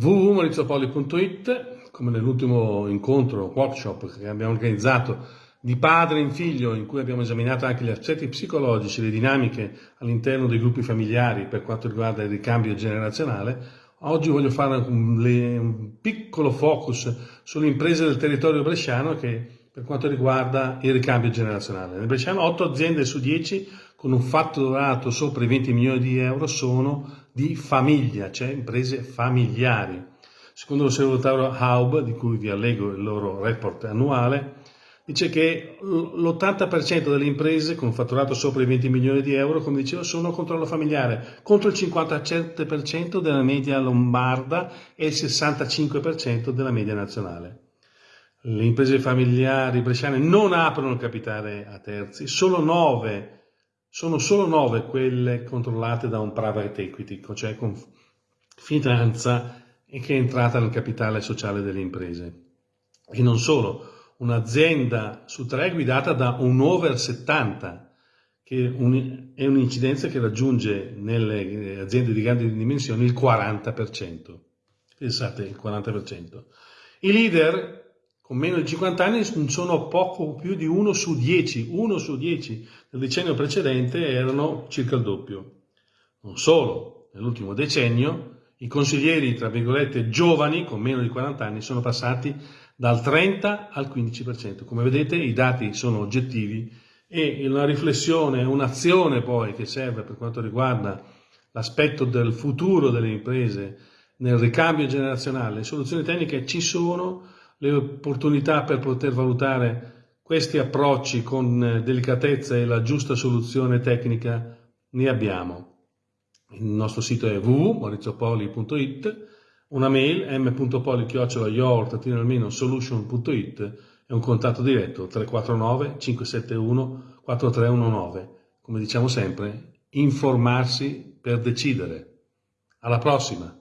www.maurizopoli.it come nell'ultimo incontro, workshop che abbiamo organizzato di padre in figlio in cui abbiamo esaminato anche gli aspetti psicologici, le dinamiche all'interno dei gruppi familiari per quanto riguarda il ricambio generazionale, oggi voglio fare un, un piccolo focus sulle imprese del territorio bresciano che per quanto riguarda il ricambio generazionale. Nel Bresciano 8 aziende su 10 con un fatturato sopra i 20 milioni di euro sono di famiglia, cioè imprese familiari. Secondo l'osservatorio Haub, di cui vi allego il loro report annuale, dice che l'80% delle imprese con fatturato sopra i 20 milioni di euro, come dicevo, sono a controllo familiare, contro il 57% della media lombarda e il 65% della media nazionale. Le imprese familiari bresciane non aprono capitale a terzi, solo 9, sono solo 9 quelle controllate da un private equity, cioè con finanza e che è entrata nel capitale sociale delle imprese. E non solo, un'azienda su tre è guidata da un over 70, che è un'incidenza che raggiunge nelle aziende di grandi dimensioni il 40%. Pensate, il 40%. I leader con meno di 50 anni sono poco più di 1 su 10, 1 su 10 nel decennio precedente erano circa il doppio. Non solo, nell'ultimo decennio i consiglieri, tra virgolette, giovani, con meno di 40 anni, sono passati dal 30 al 15%. Come vedete i dati sono oggettivi e una riflessione, un'azione poi che serve per quanto riguarda l'aspetto del futuro delle imprese nel ricambio generazionale, le soluzioni tecniche ci sono, le opportunità per poter valutare questi approcci con delicatezza e la giusta soluzione tecnica ne abbiamo. Il nostro sito è www.maurizopoli.it una mail m.poli-solution.it e un contatto diretto 349 571 4319. Come diciamo sempre, informarsi per decidere. Alla prossima!